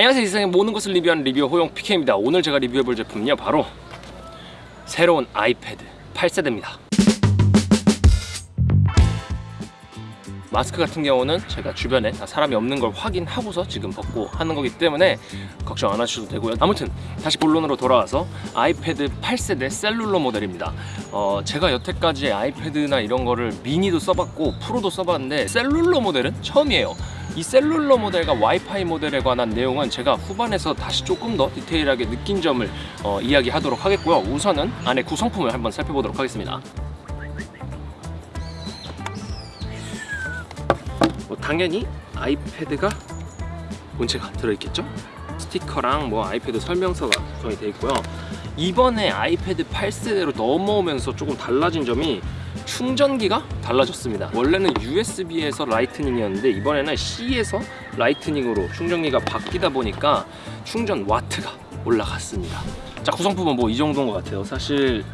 안녕하세요 이 세상의 모든 것을 리뷰하는 리뷰어 호용 PK입니다. 오늘 제가 리뷰해볼 제품은요 바로 새로운 아이패드 8세대입니다 마스크 같은 경우는 제가 주변에 다 사람이 없는 걸 확인하고서 지금 벗고 하는 거기 때문에 걱정 안 하셔도 되고요. 아무튼 다시 본론으로 돌아와서 아이패드 8세대 셀룰러 모델입니다. 어, 제가 여태까지 아이패드나 이런 거를 미니도 써봤고 프로도 써봤는데 셀룰러 모델은 처음이에요. 이 셀룰러 모델과 와이파이 모델에 관한 내용은 제가 후반에서 다시 조금 더 디테일하게 느낀 점을 어, 이야기하도록 하겠고요. 우선은 안에 구성품을 한번 살펴보도록 하겠습니다 뭐 당연히 아이패드가 본체가 들어있겠죠? 스티커랑 뭐 아이패드 설명서가 구성이 되어 있고요. 이번에 아이패드 8세대로 넘어오면서 조금 달라진 점이 충전기가 달라졌습니다. 원래는 USB에서 라이트닝이었는데 이번에는 C에서 라이트닝으로 충전기가 바뀌다 보니까 충전 와트가 올라갔습니다. 자 구성품은 뭐 이 정도인 것 같아요. 사실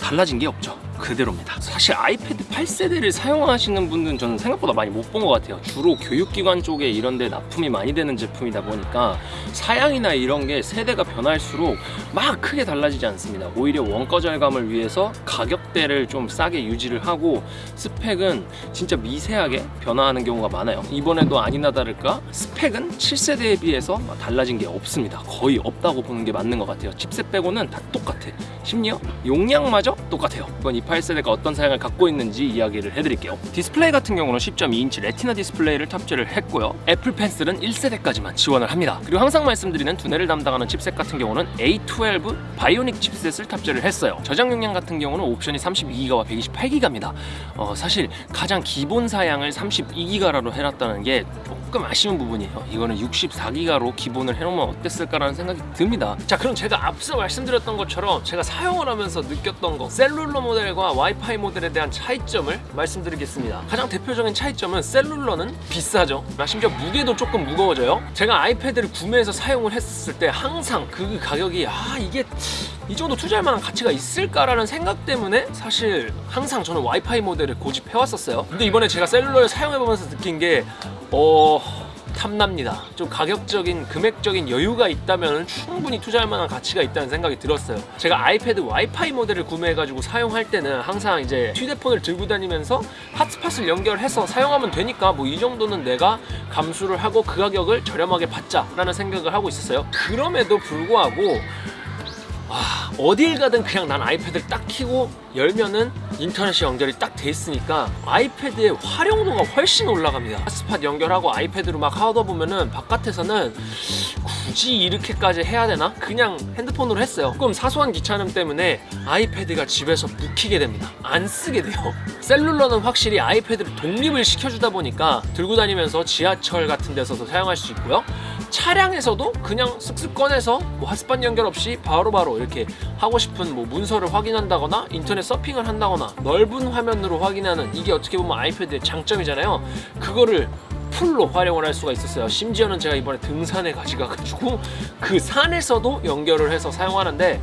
달라진 게 없죠 그대로입니다. 사실 아이패드 8세대를 사용하시는 분들은 저는 생각보다 많이 못 본 것 같아요. 주로 교육기관 쪽에 이런 데 납품이 많이 되는 제품이다 보니까 사양이나 이런 게 세대가 변할수록 막 크게 달라지지 않습니다. 오히려 원가 절감을 위해서 가격대를 좀 싸게 유지를 하고 스펙은 진짜 미세하게 변화하는 경우가 많아요. 이번에도 아니나 다를까 스펙은 7세대에 비해서 달라진 게 없습니다. 거의 없다고 보는 게 맞는 것 같아요. 칩셋 빼고는 다 똑같아. 심지어 용량마저 똑같아요. 이건 이 8세대가 어떤 사양을 갖고 있는지 이야기를 해드릴게요. 디스플레이 같은 경우는 10.2인치 레티나 디스플레이를 탑재를 했고요. 애플 펜슬은 1세대까지만 지원을 합니다. 그리고 항상 말씀드리는 두뇌를 담당하는 칩셋 같은 경우는 A12 바이오닉 칩셋을 탑재를 했어요. 저장 용량 같은 경우는 옵션이 32기가와 128기가입니다. 어, 사실 가장 기본 사양을 32기가로 해놨다는 게 조금 아쉬운 부분이에요. 이거는 64기가로 기본을 해놓으면 어땠을까라는 생각이 듭니다. 자 그럼 제가 앞서 말씀드렸던 것처럼 제가 사용을 하면서 느꼈던 거 셀룰러 모델 과 와이파이 모델에 대한 차이점을 말씀드리겠습니다. 가장 대표적인 차이점은 셀룰러는 비싸죠. 심지어 무게도 조금 무거워져요. 제가 아이패드를 구매해서 사용을 했을 때 항상 그 가격이 아 이게 이 정도 투자할 만한 가치가 있을까라는 생각 때문에 사실 항상 저는 와이파이 모델을 고집해 왔었어요. 근데 이번에 제가 셀룰러를 사용해보면서 느낀 게 어... 탐납니다. 좀 가격적인 금액적인 여유가 있다면 충분히 투자할 만한 가치가 있다는 생각이 들었어요. 제가 아이패드 와이파이 모델을 구매해가지고 사용할 때는 항상 이제 휴대폰을 들고 다니면서 핫스팟을 연결해서 사용하면 되니까 뭐 이 정도는 내가 감수를 하고 그 가격을 저렴하게 받자 라는 생각을 하고 있었어요. 그럼에도 불구하고 와, 어딜 가든 그냥 난 아이패드를 딱 켜고 열면은 인터넷이 연결이 딱 돼 있으니까 아이패드의 활용도가 훨씬 올라갑니다. 핫스팟 연결하고 아이패드로 막 하다 보면은 바깥에서는 굳이 이렇게까지 해야 되나? 그냥 핸드폰으로 했어요. 조금 사소한 귀찮음 때문에 아이패드가 집에서 묵히게 됩니다. 안 쓰게 돼요. 셀룰러는 확실히 아이패드를 독립을 시켜주다 보니까 들고 다니면서 지하철 같은 데서도 사용할 수 있고요. 차량에서도 그냥 쓱쓱 꺼내서 뭐 핫스팟 연결 없이 바로바로 바로 이렇게 하고 싶은 뭐 문서를 확인한다거나 인터넷 서핑을 한다거나 넓은 화면으로 확인하는 이게 어떻게 보면 아이패드의 장점이잖아요. 그거를 풀로 활용을 할 수가 있었어요. 심지어는 제가 이번에 등산에 가져가가지고 그 산에서도 연결을 해서 사용하는데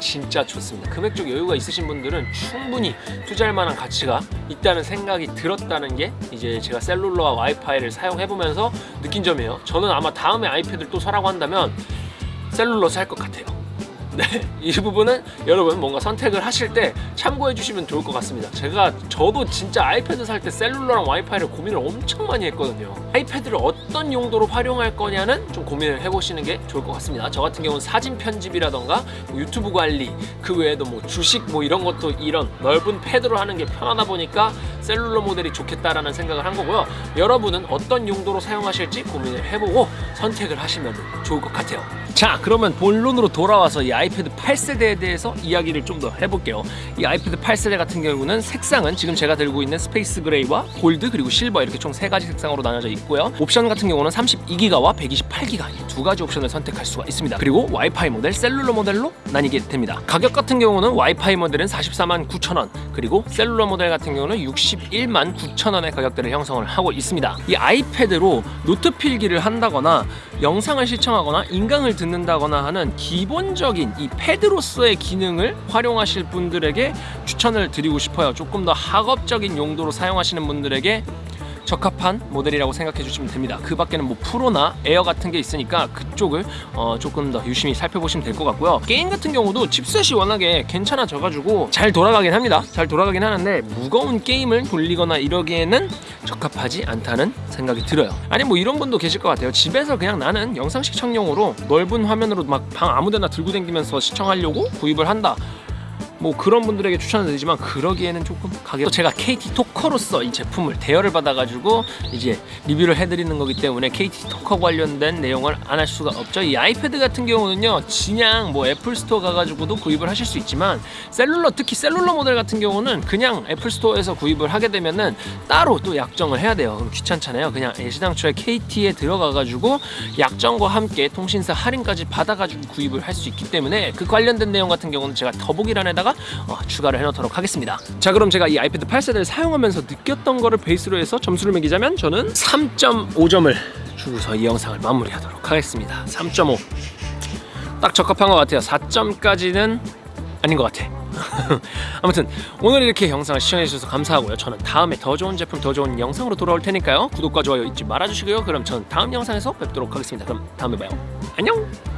진짜 좋습니다. 금액적 여유가 있으신 분들은 충분히 투자할 만한 가치가 있다는 생각이 들었다는 게 이제 제가 셀룰러와 와이파이를 사용해보면서 느낀 점이에요. 저는 아마 다음에 아이패드를 또 사라고 한다면 셀룰러 살 것 같아요 네, 이 부분은 여러분 뭔가 선택을 하실 때 참고해 주시면 좋을 것 같습니다. 제가 저도 진짜 아이패드 살 때 셀룰러랑 와이파이를 고민을 엄청 많이 했거든요. 아이패드를 어떤 용도로 활용할 거냐는 좀 고민을 해보시는 게 좋을 것 같습니다. 저 같은 경우는 사진 편집이라던가 뭐 유튜브 관리 그 외에도 뭐 주식 뭐 이런 것도 이런 넓은 패드로 하는 게 편하다 보니까 셀룰러 모델이 좋겠다라는 생각을 한 거고요. 여러분은 어떤 용도로 사용하실지 고민을 해보고 선택을 하시면 좋을 것 같아요. 자 그러면 본론으로 돌아와서 이 아이패드 8세대에 대해서 이야기를 좀 더 해볼게요. 이 아이패드 8세대 같은 경우는 색상은 지금 제가 들고 있는 스페이스 그레이와 골드 그리고 실버 이렇게 총 세 가지 색상으로 나눠져 있고요. 옵션 같은 경우는 32기가와 128기가 이 두 가지 옵션을 선택할 수가 있습니다. 그리고 와이파이 모델, 셀룰러 모델로 나뉘게 됩니다. 가격 같은 경우는 와이파이 모델은 44만 9천원 그리고 셀룰러 모델 같은 경우는 61만 9천원의 가격대를 형성을 하고 있습니다. 이 아이패드로 노트 필기를 한다거나 영상을 시청하거나 인강을 듣는다거나 하는 기본적인 이 패드로서의 기능을 활용하실 분들에게 추천을 드리고 싶어요. 조금 더 학업적인 용도로 사용하시는 분들에게 적합한 모델이라고 생각해 주시면 됩니다. 그 밖에는 뭐 프로나 에어 같은 게 있으니까 그쪽을 어, 조금 더 유심히 살펴보시면 될 것 같고요. 게임 같은 경우도 칩셋이 워낙에 괜찮아져 가지고 잘 돌아가긴 합니다. 잘 돌아가긴 하는데 무거운 게임을 돌리거나 이러기에는 적합하지 않다는 생각이 들어요. 아니 뭐 이런 분도 계실 것 같아요. 집에서 그냥 나는 영상 시청용으로 넓은 화면으로 막 방 아무데나 들고 다니면서 시청하려고 구입을 한다. 뭐 그런 분들에게 추천을 드리지만 그러기에는 조금 가격 또 제가 KT 토커로서 이 제품을 대여를 받아가지고 이제 리뷰를 해드리는 거기 때문에 KT 토커 관련된 내용을 안 할 수가 없죠. 이 아이패드 같은 경우는요 그냥 뭐 애플 스토어 가가지고도 구입을 하실 수 있지만 셀룰러 특히 셀룰러 모델 같은 경우는 그냥 애플 스토어에서 구입을 하게 되면은 따로 또 약정을 해야 돼요. 그럼 귀찮잖아요. 그냥 애시당초에 KT에 들어가가지고 약정과 함께 통신사 할인까지 받아가지고 구입을 할 수 있기 때문에 그 관련된 내용 같은 경우는 제가 더보기란에다가 어, 추가를 해놓도록 하겠습니다. 자 그럼 제가 이 아이패드 8세대를 사용하면서 느꼈던 거를 베이스로 해서 점수를 매기자면 저는 3.5점을 주고서 이 영상을 마무리하도록 하겠습니다. 3.5. 딱 적합한 것 같아요. 4점까지는 아닌 것 같아. 아무튼 오늘 이렇게 영상을 시청해주셔서 감사하고요. 저는 다음에 더 좋은 제품, 더 좋은 영상으로 돌아올 테니까요. 구독과 좋아요 잊지 말아주시고요. 그럼 저는 다음 영상에서 뵙도록 하겠습니다. 그럼 다음에 봐요. 안녕!